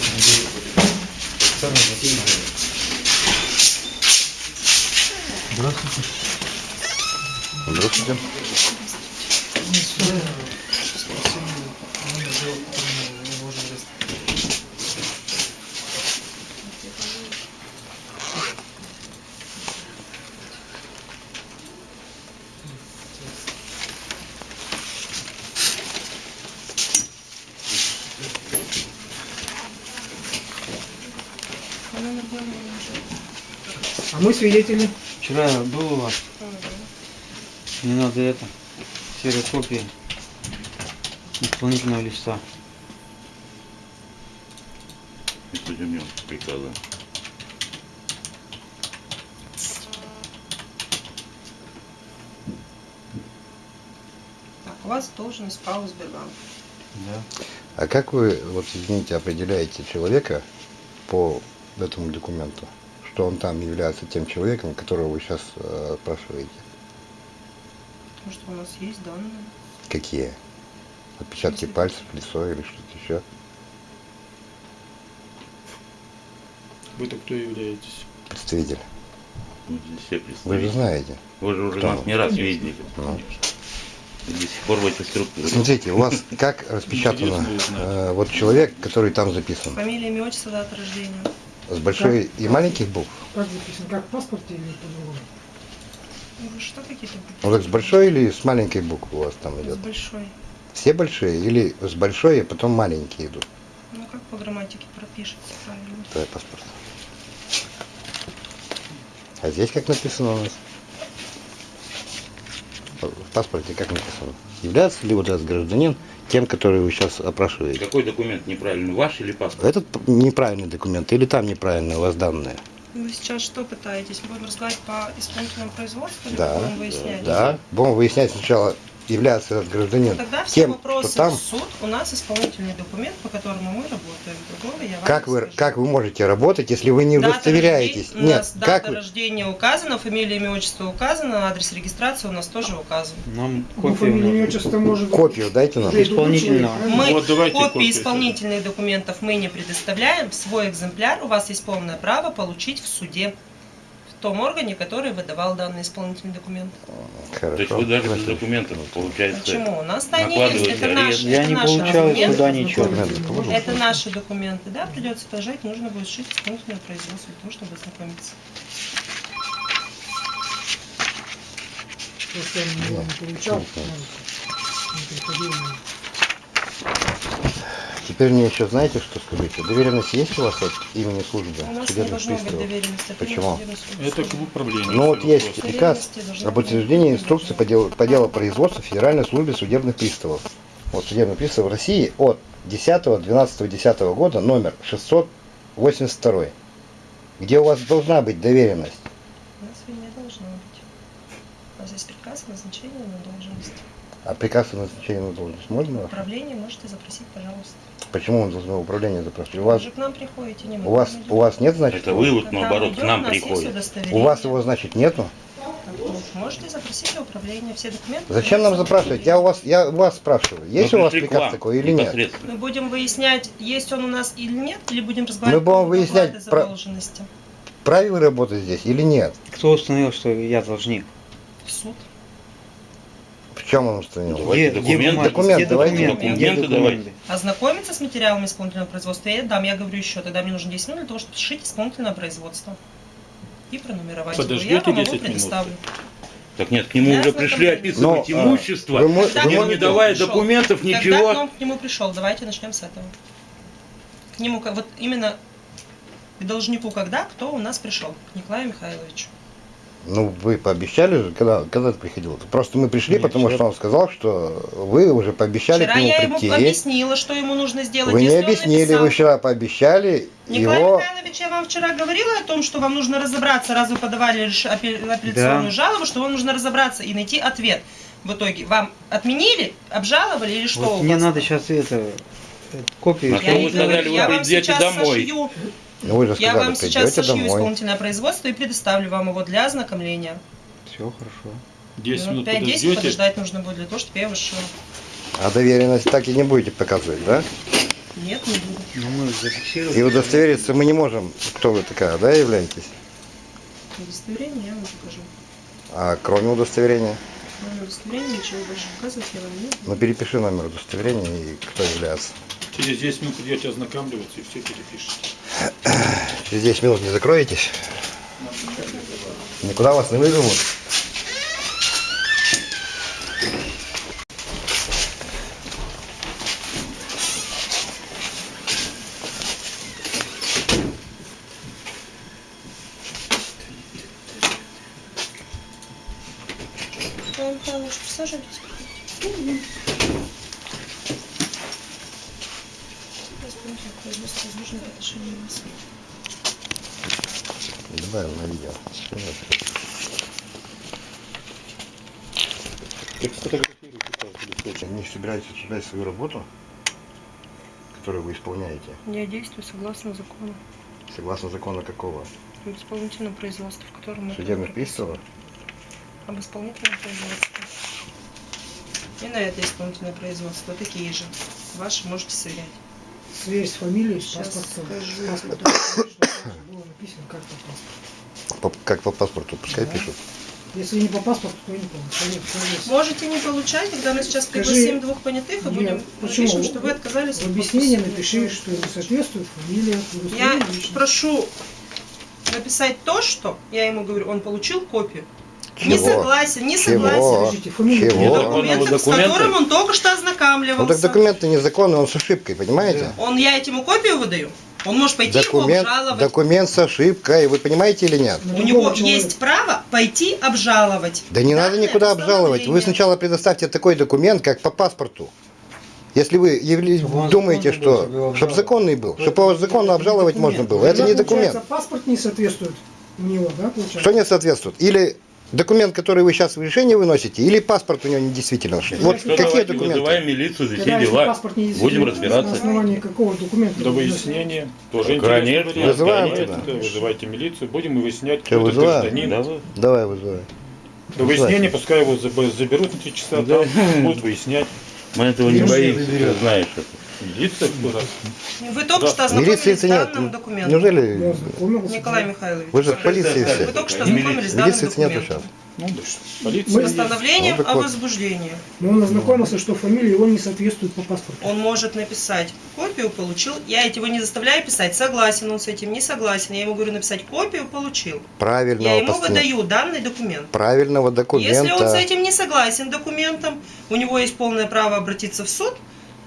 Вот он, здесь. Сами записывали. Здравствуйте. Здравствуйте. Мы свидетели. Вчера я был у вас. Мне надо это, ксерокопия исполнительного листа. Епидемион приказа. Так, у вас должность ПАО Сбербанк. Да. А как вы, вот извините, определяете человека по этому документу, что он там является тем человеком, которого вы сейчас э, спрашиваете? Потому что у нас есть данные. Какие? Отпечатки пальцев, лицо или что-то еще? Вы-то кто являетесь? Представитель. Мы здесь все Вы же знаете. Вы же уже Кто? нас не раз видели. Ну. До сих пор в этой структуре. Смотрите, у вас как распечатано э, вот человек, который там записан? Фамилия, имя, отчество, дата рождения. С большой и маленьких букв? Как записано, как в паспорте или по-другому? Ну, что какие-то Ну так с большой или с маленькой буквы у вас там С идет? большой. Все большие или с большой, а потом маленькие идут? Ну, как по грамматике пропишется правильно. Твой паспорт. А здесь как написано у нас? В паспорте как написано? Является ли вот этот гражданин тем, который вы сейчас опрашиваете? Какой документ неправильный, ваш или паспорт? Этот неправильный документ или там неправильные у вас данные? Вы сейчас что пытаетесь? Будем разговаривать по исполнительному производству или Да, будем выяснять? Да. Будем выяснять сначала, является этот гражданин Ну, Тогда все тем, вопросы там. в суд. У нас исполнительный документ, по которому мы работаем. Другого я Как вы, скажу. как вы можете работать, если вы не Дата удостоверяетесь? рождения- У Нет, нас как дата вы... рождения указана, фамилия, имя, отчество указано, адрес регистрации у нас тоже указан. Нам Ну, копию фамилия, надо. отчество может... Копию дайте нам. Исполнительного. Мы Вот копии копию исполнительных документов мы не предоставляем. Свой экземпляр у вас есть полное право получить в суде. В том органе, который выдавал данный исполнительный документ. Хорошо. То есть вы даже без документов, получается, Почему? У нас они есть. Это арест. наши, Я это не наши получал суда ничего. Документы. Это наши документы, да, придется положить, нужно будет шить исполнительное производство для того, чтобы ознакомиться. Если он не получал, Ну, не приходил. Теперь мне еще знаете, что скажите? Доверенность есть у вас от имени службы У нас не судебных должно быть приставов? доверенности. Почему? Это к управлению. Ну вот есть приказ об утверждении инструкции по делу, по делу производства Федеральной службе судебных приставов. Вот судебных приставов России от 10-12-10 года номер 682, где у вас должна быть доверенность. У нас ее не должно быть. У нас есть приказ о назначении на должность. А приказ о назначении на должность можно? Управление можете запросить, пожалуйста. Почему он должен управление запрашивать? У Вы вас, же к нам приходите, не у вас, у вас нет, значит? это вы вот наоборот к нам есть приходите. У вас его, значит, нету? Можете запросить у управления все документы. Зачем нам запрашивать? Я у вас, я у вас спрашиваю. Есть Мы у вас приказ вам такой или нет? Мы будем выяснять, есть он у нас или нет, или будем разговаривать Мы будем выяснять про- вы работаете здесь или нет? Кто установил, что я должник? Суд. Чем он установил? Давайте документы. Документы, Где давайте документы? Где документы документы? Ознакомиться с материалами исполнительного производства я дам. Я говорю еще, тогда мне нужно 10 минут для того, чтобы сшить исполнительное производство. И пронумеровать его. Я Подождете вам его 10 минут? предоставлю. Так нет, к нему Я уже пришли описывать Но, а, имущество, вы Когда вы к не, нему давая пришел? документов, Когда ничего. он к нему пришел? Давайте начнем с этого. К нему, вот именно к должнику когда, кто у нас пришел? К Николаю Михайловичу. Ну, вы пообещали же, когда, когда ты приходил? Просто мы пришли, Нет, потому вчера. что он сказал, что вы уже пообещали Вчера к нему я ему прийти. объяснила, что ему нужно сделать. Вы не объяснили, написал- вы вчера пообещали Николай его... Михайлович, я вам вчера говорила о том, что вам нужно разобраться, раз вы подавали апелляционную Да. жалобу, что вам нужно разобраться и найти ответ. В итоге вам отменили, обжаловали или что Вот у мне вас? надо сейчас это, э, копию. А Я что вы говорю, сказали, вы я вам придете сейчас домой? сошью, Ну, вы же я сказали, вам сейчас придете сошью домой. исполнительное производство и предоставлю вам его для ознакомления. Все хорошо. 10 Минут минут 5-10 подождете. подождать нужно будет для того, чтобы я его. А доверенность так и не будете показывать, да? Нет, не буду. Ну, мы зафиксировали. И удостовериться мы не можем, кто вы такая, да, являетесь? Удостоверение я вам покажу. А кроме удостоверения? Мое удостоверение ничего больше показывать я вам не буду. Ну перепиши номер удостоверения и кто является. Через 10 минут идете ознакомливаться и все перепишете. Через 10 минут не закроетесь? Никуда вас не вызовут? Николай Михайлович, присаживайтесь. Исполнитель производства отношений у вас. Добавим на видео. Так сфотографируйте каждый. Не осуждать свою работу, которую вы исполняете, Я действую согласно закону. согласно закону какого? Об исполнительном производстве, в котором мы... Судебных приставов? Об исполнительном производстве. И на это исполнительное производство такие же. Ваши можете сверять. Сверь с фамилией, с паспортом. скажу. С паспортом, чтобы было написано как по паспорту. По- как по паспорту, пускай Да. пишут. Если не по паспорту, то не конечно. Можете не получать, когда мы сейчас Скажи, пригласим двух понятых и Нет, будем почему? напишем, что вы отказались В подписи. напиши, что не соответствует фамилия, Я личности. прошу написать то, что я ему говорю, он получил копию. Не Чего? согласен, не Чего? согласен. Подождите, фамилия Чего? не Документом, с которым он только что Ну ознакомливался. так документы незаконные, он с ошибкой, понимаете? Он, я этому копию выдаю. Он может пойти Документ, его обжаловать. документ с ошибкой, вы понимаете или нет? У другого него есть право пойти обжаловать. Да не надо никуда обжаловать. Вы сначала предоставьте такой документ, как по паспорту. Если вы Чтобы думаете, был, чтобы что чтобы законный был, чтобы его законно обжаловать можно было, это не документ. паспорт не соответствует у него, да, получается? Что не соответствует? Или документ, который вы сейчас в решение выносите, или паспорт у него недействительный. Вот Что какие давайте документы? вызываем милицию за все дела. паспорт не Будем действительно, На разбираться. основании какого документа? До вы выяснения. Тоже Конечно, вариант. вызываем тогда. да, Вызывайте милицию. Будем выяснять, кто вызываем? гражданин. Давай. Вызывай. До выяснения пускай его заб- заберут на три часа, Да. будут выяснять. Мы этого не боимся, знаешь это. Милиция раз. Вы только что Милиции ознакомились с нет. данным документом. Я Неужели. Николай Михайлович. вы же в полиции Вы все? только что ознакомились с данным Милиции документом. сейчас. Ну, полиция. Постановлением Ну, о возбуждении. Но он ознакомился, что фамилия его не соответствует по паспорту. Он может написать копию получил. Я его не заставляю писать. Согласен он с этим, не согласен. Я ему говорю написать копию получил. Я Правильного, ему постанов- выдаю данный документ. правильного Если он с документа. этим не согласен документом, у него есть полное право обратиться в суд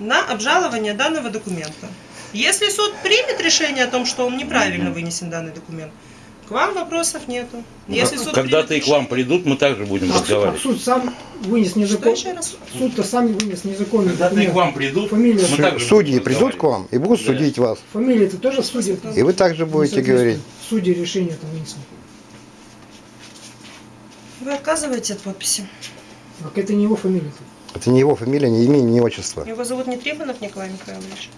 на обжалование данного документа. Если суд примет решение о том, что он неправильно вынесен данный документ, к вам вопросов нету. Если суд Когда-то и к вам придут, мы также будем А, суд- а разговаривать. суд сам вынес раз? Суд-то сам вынес незаконный Когда-то и к вам придут, Фамилия. мы также Судьи будем придут к вам и будут Да. судить вас. Фамилия-то тоже в суде. И вы также будете говорить. Суде решение там вынесено. Вы отказываете от подписи? Так это не его фамилия. Это не его фамилия, не имя, не отчество. Его зовут не Трифонов Николай Михайлович.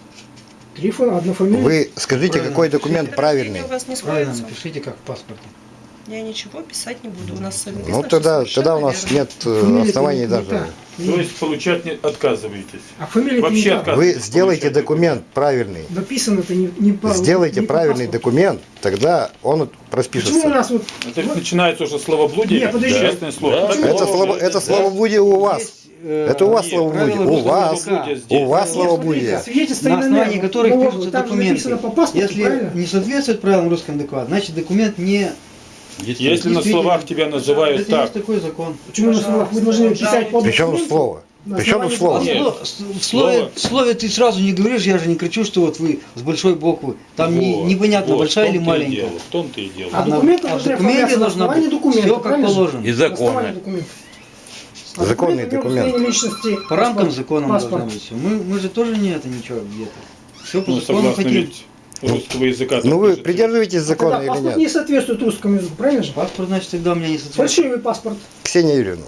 Трифон, одна фамилия. Вы скажите, Правильно. какой документ Это правильный. у вас не Правильно, сходится. напишите как в паспорте. Я ничего писать не буду. У нас написано, Ну тогда, тогда у нас верно. нет э, Фамилия-то оснований не даже. та. То есть получать не отказываетесь. А фамилия Вообще не та. отказ- Вы сделайте документ правильный. Написано-то не, не по Сделайте не по правильный паспорту. документ, тогда он Почему у нас вот... Это вот начинается уже словоблудие, Не, подожди. честное слово. Да. Так Это, слово это словоблудие у вас. Есть, Это у вас словоблудие. У вас. У вас словоблудие. на основании которых ну, пишутся документы. паспорту, Если правильно? не соответствует правилам русского языка, значит документ не... Если на словах тебя называют Это так, есть такой закон. Почему на словах вы должны писать по Причем слово? Причем слово? А Нет. в слове, в слове ты сразу не говоришь, я же не кричу, что вот вы с большой буквы. Там не- непонятно, вот, большая или маленькая. В том-то и дело. А документы а в должны документе оформляться на должно основании быть все как положено. И законно. А Законный документы документ. личности, По рамкам закона паспорт. должно быть все. Мы, мы же тоже не это ничего где-то. Все по Ну, закону хотим. ведь русского языка. Ну вы пишется. придерживаетесь А закона тогда или паспорт нет? не соответствует русскому языку, правильно же? Паспорт, значит, тогда у меня не соответствует. Фальшивый паспорт. Ксения Юрьевна,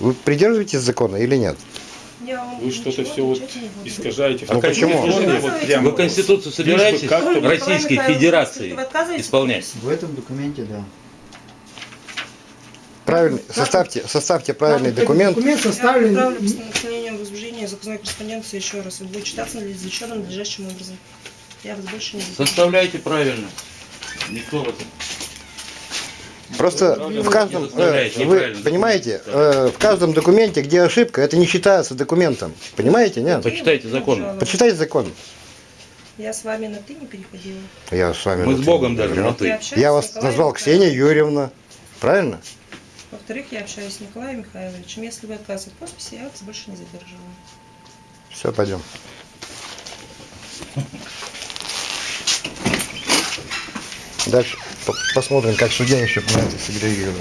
вы придерживаетесь закона или нет? Вы что-то все вот искажаете. А почему? Вот Вы? Конституцию собираетесь Российской Федерации исполнять? В этом документе, да. Правильный, составьте, составьте правильный документ. Документ составлен Я отправлю постановление о возбуждении заказной корреспонденции еще раз. Он будет читаться надлежащим надлежащим образом. Я вас больше не буду. Составляйте правильно. Никто вас... Просто в каждом, э, вы понимаете, э, в каждом документе, где ошибка, это не считается документом. Понимаете, нет? Почитайте закон. Жалоба. Почитайте закон. Я с вами на ты не переходила. Я с вами... Мы на с «ты» Богом даже на ты. Я вас назвал. Ксения Юрьевна. Правильно? Во-вторых, я общаюсь с Николаем Михайловичем. Если вы отказываете подписи, я вас больше не задерживаю. Все, пойдем. Дальше по- посмотрим, как судья еще это среагирует.